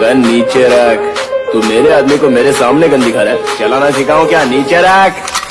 Gun नीचे रख। तू मेरे आदमी को मेरे सामने गन दिखा रहा है। चलाना सिखाओ क्या? नीचे रख।